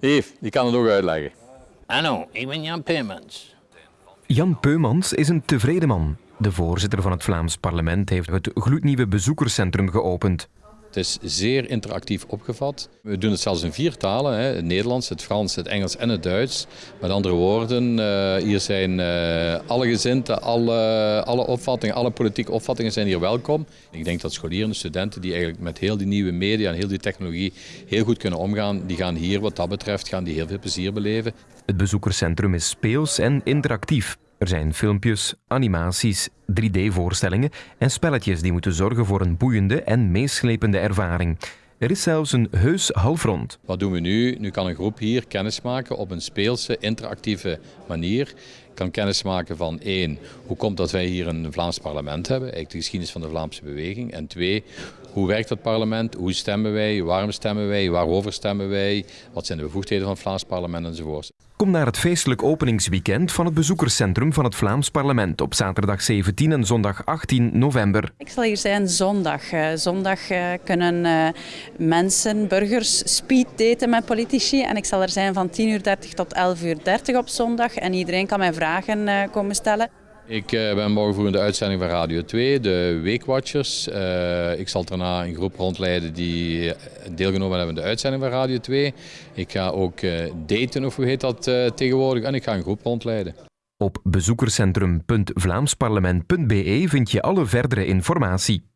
Yves, die kan het ook uitleggen. Hallo, ik ben Jan Peumans. Jan Peumans is een tevreden man. De voorzitter van het Vlaams parlement heeft het gloednieuwe bezoekerscentrum geopend. Het is zeer interactief opgevat. We doen het zelfs in vier talen: hè. het Nederlands, het Frans, het Engels en het Duits. Met andere woorden, uh, hier zijn uh, alle gezinten, alle, alle opvattingen, alle politieke opvattingen zijn hier welkom. Ik denk dat scholieren en studenten die eigenlijk met heel die nieuwe media en heel die technologie heel goed kunnen omgaan, die gaan hier wat dat betreft gaan die heel veel plezier beleven. Het bezoekerscentrum is speels en interactief. Er zijn filmpjes, animaties, 3D-voorstellingen en spelletjes die moeten zorgen voor een boeiende en meeslepende ervaring. Er is zelfs een heus halfrond. Wat doen we nu? Nu kan een groep hier kennis maken op een speelse, interactieve manier. Kan kennis maken van één, hoe komt dat wij hier een Vlaams parlement hebben, eigenlijk de geschiedenis van de Vlaamse beweging. En twee, hoe werkt het parlement, hoe stemmen wij, waarom stemmen wij, waarover stemmen wij, wat zijn de bevoegdheden van het Vlaams parlement enzovoort. Kom naar het feestelijk openingsweekend van het bezoekerscentrum van het Vlaams parlement op zaterdag 17 en zondag 18 november. Ik zal hier zijn zondag. Uh, zondag uh, kunnen uh, mensen, burgers, speed daten met politici. En ik zal er zijn van 10.30 uur tot 11.30 uur op zondag. En iedereen kan mij vragen komen stellen. Ik uh, ben morgen voor de uitzending van Radio 2, de Weekwatchers. Uh, ik zal daarna een groep rondleiden die deelgenomen hebben aan de uitzending van Radio 2. Ik ga ook daten, of hoe heet dat tegenwoordig, en ik ga een groep rondleiden. Op bezoekerscentrum.vlaamsparlement.be vind je alle verdere informatie.